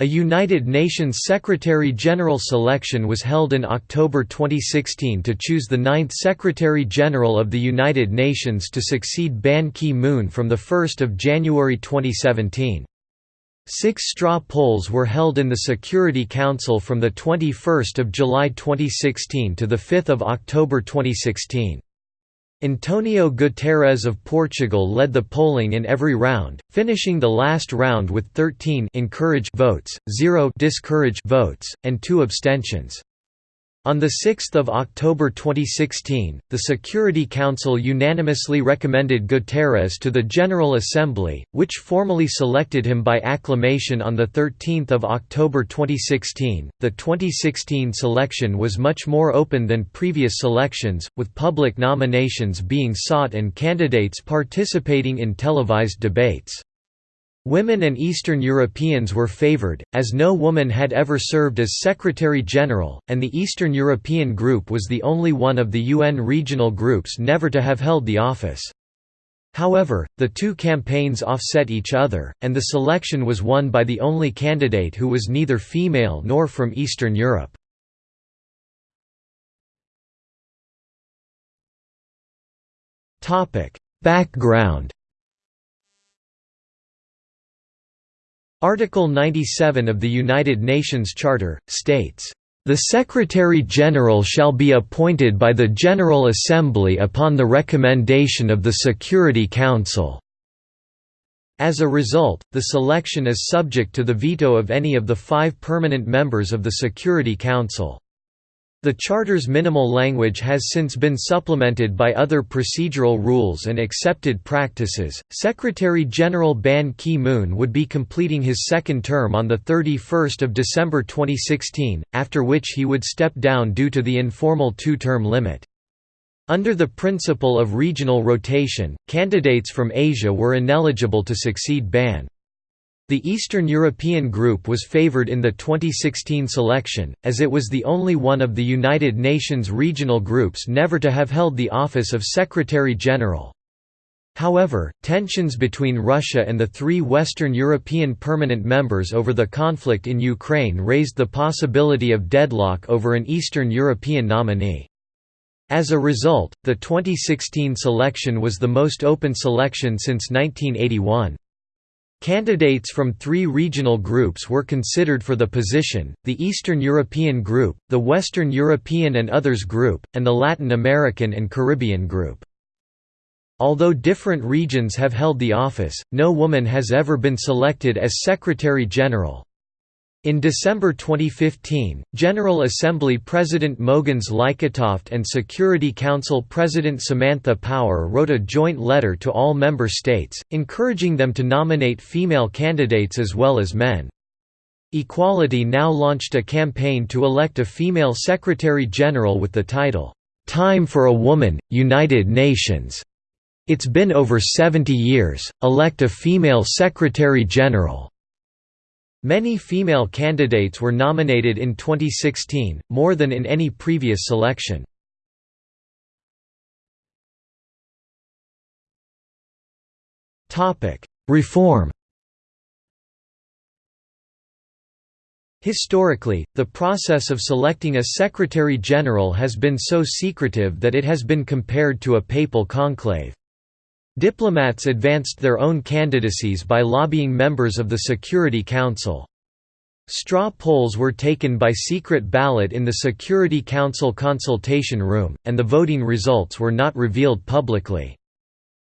A United Nations Secretary-General selection was held in October 2016 to choose the ninth Secretary-General of the United Nations to succeed Ban Ki-moon from 1 January 2017. Six straw polls were held in the Security Council from 21 July 2016 to 5 October 2016. Antonio Guterres of Portugal led the polling in every round, finishing the last round with 13 encourage votes, 0 discourage votes, and 2 abstentions. On 6 October 2016, the Security Council unanimously recommended Guterres to the General Assembly, which formally selected him by acclamation on 13 October 2016. The 2016 selection was much more open than previous selections, with public nominations being sought and candidates participating in televised debates. Women and Eastern Europeans were favoured, as no woman had ever served as Secretary-General, and the Eastern European Group was the only one of the UN regional groups never to have held the office. However, the two campaigns offset each other, and the selection was won by the only candidate who was neither female nor from Eastern Europe. Background Article 97 of the United Nations Charter, states, "...the Secretary-General shall be appointed by the General Assembly upon the recommendation of the Security Council." As a result, the selection is subject to the veto of any of the five permanent members of the Security Council. The Charter's minimal language has since been supplemented by other procedural rules and accepted practices. Secretary General Ban Ki moon would be completing his second term on 31 December 2016, after which he would step down due to the informal two term limit. Under the principle of regional rotation, candidates from Asia were ineligible to succeed Ban. The Eastern European group was favored in the 2016 selection, as it was the only one of the United Nations regional groups never to have held the office of Secretary-General. However, tensions between Russia and the three Western European permanent members over the conflict in Ukraine raised the possibility of deadlock over an Eastern European nominee. As a result, the 2016 selection was the most open selection since 1981. Candidates from three regional groups were considered for the position, the Eastern European Group, the Western European and Others Group, and the Latin American and Caribbean Group. Although different regions have held the office, no woman has ever been selected as Secretary-General. In December 2015, General Assembly President Mogens Lykketoft and Security Council President Samantha Power wrote a joint letter to all member states, encouraging them to nominate female candidates as well as men. Equality now launched a campaign to elect a female Secretary-General with the title, "'Time for a Woman, United Nations'. It's been over 70 years, elect a female Secretary-General. Many female candidates were nominated in 2016, more than in any previous selection. Reform Historically, the process of selecting a Secretary-General has been so secretive that it has been compared to a papal conclave. Diplomats advanced their own candidacies by lobbying members of the Security Council. Straw polls were taken by secret ballot in the Security Council consultation room, and the voting results were not revealed publicly.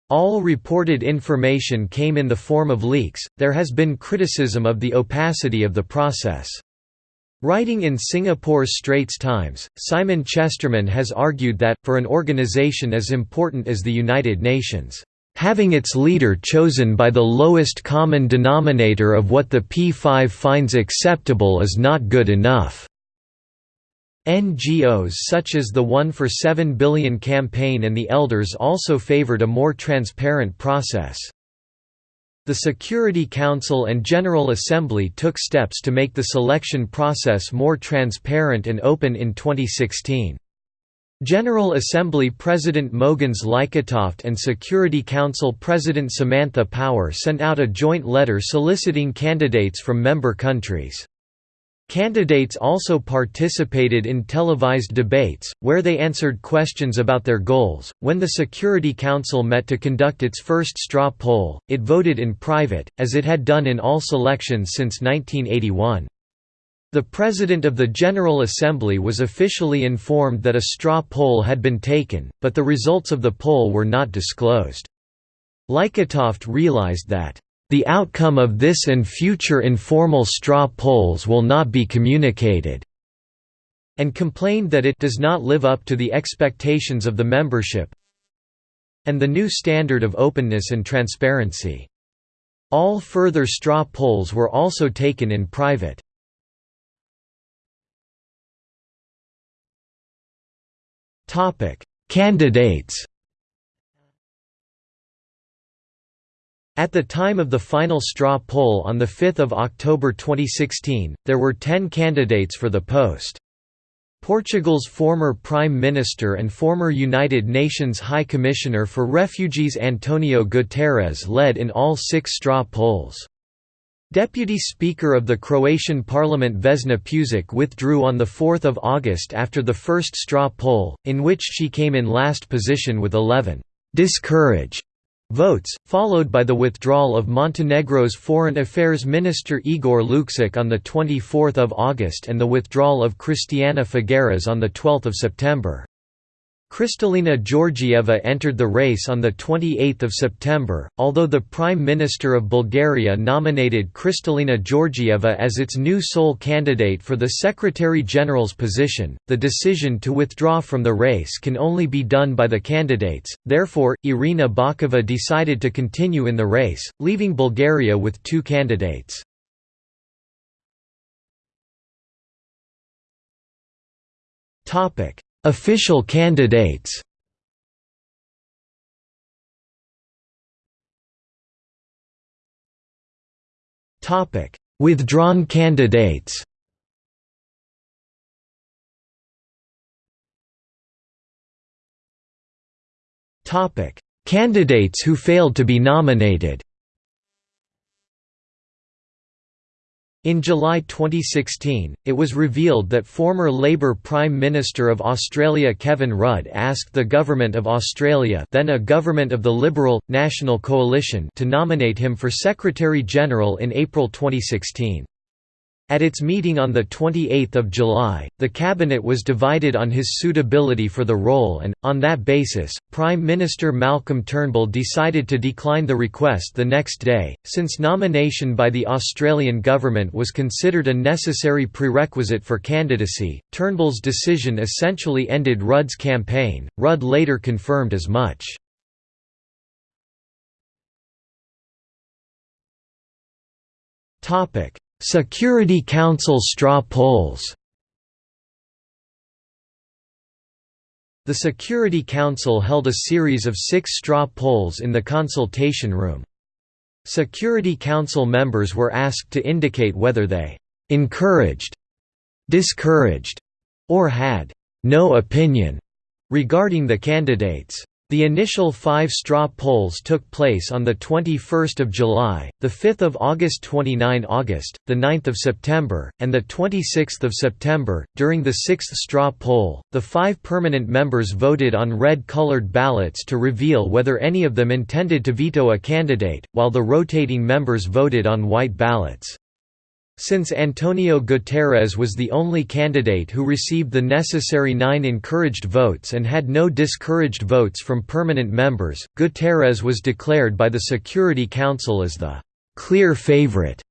All reported information came in the form of leaks. There has been criticism of the opacity of the process. Writing in Singapore's Straits Times, Simon Chesterman has argued that, for an organization as important as the United Nations, having its leader chosen by the lowest common denominator of what the P5 finds acceptable is not good enough. NGOs such as the One for 7 Billion campaign and the Elders also favored a more transparent process. The Security Council and General Assembly took steps to make the selection process more transparent and open in 2016. General Assembly President Mogens Lykketoft and Security Council President Samantha Power sent out a joint letter soliciting candidates from member countries. Candidates also participated in televised debates, where they answered questions about their goals. When the Security Council met to conduct its first straw poll, it voted in private, as it had done in all selections since 1981. The President of the General Assembly was officially informed that a straw poll had been taken, but the results of the poll were not disclosed. Lykketoft realized that the outcome of this and future informal straw polls will not be communicated and complained that it does not live up to the expectations of the membership and the new standard of openness and transparency. All further straw polls were also taken in private. Candidates At the time of the final straw poll on 5 October 2016, there were 10 candidates for the post. Portugal's former Prime Minister and former United Nations High Commissioner for Refugees Antonio Guterres led in all six straw polls. Deputy Speaker of the Croatian Parliament Vesna Pusic withdrew on 4 August after the first straw poll, in which she came in last position with 11 discourage votes, followed by the withdrawal of Montenegro's Foreign Affairs Minister Igor Lukšić on 24 August and the withdrawal of Christiana Figueres on 12 September. Kristalina Georgieva entered the race on 28 September, although the Prime Minister of Bulgaria nominated Kristalina Georgieva as its new sole candidate for the Secretary-General's position, the decision to withdraw from the race can only be done by the candidates, therefore, Irina Bokova decided to continue in the race, leaving Bulgaria with two candidates. Topic Official candidates. Withdrawn candidates. Candidates who failed to be nominated In July 2016, it was revealed that former Labour Prime Minister of Australia Kevin Rudd asked the Government of Australia then a government of the Liberal, National Coalition to nominate him for Secretary-General in April 2016. At its meeting on 28 July, the cabinet was divided on his suitability for the role and, on that basis, Prime Minister Malcolm Turnbull decided to decline the request the next day. Since nomination by the Australian government was considered a necessary prerequisite for candidacy, Turnbull's decision essentially ended Rudd's campaign. Rudd later confirmed as much. Topic Security Council straw polls The Security Council held a series of six straw polls in the consultation room. Security Council members were asked to indicate whether they «encouraged», «discouraged» or had «no opinion» regarding the candidates. The initial five straw polls took place on 21 July, 5 August 29 August, 9 September, and 26 September. During the sixth straw poll, the five permanent members voted on red-colored ballots to reveal whether any of them intended to veto a candidate, while the rotating members voted on white ballots. Since Antonio Guterres was the only candidate who received the necessary nine encouraged votes and had no discouraged votes from permanent members, Guterres was declared by the Security Council as the «clear favorite».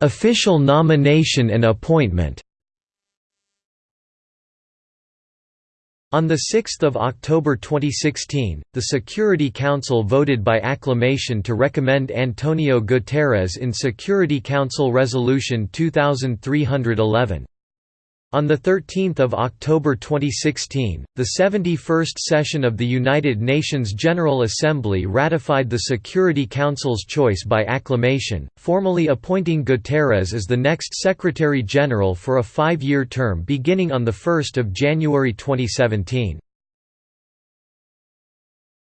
Official nomination and appointment On 6 October 2016, the Security Council voted by acclamation to recommend Antonio Guterres in Security Council Resolution 2311. On 13 October 2016, the 71st session of the United Nations General Assembly ratified the Security Council's choice by acclamation, formally appointing Guterres as the next Secretary-General for a five-year term beginning on 1 January 2017.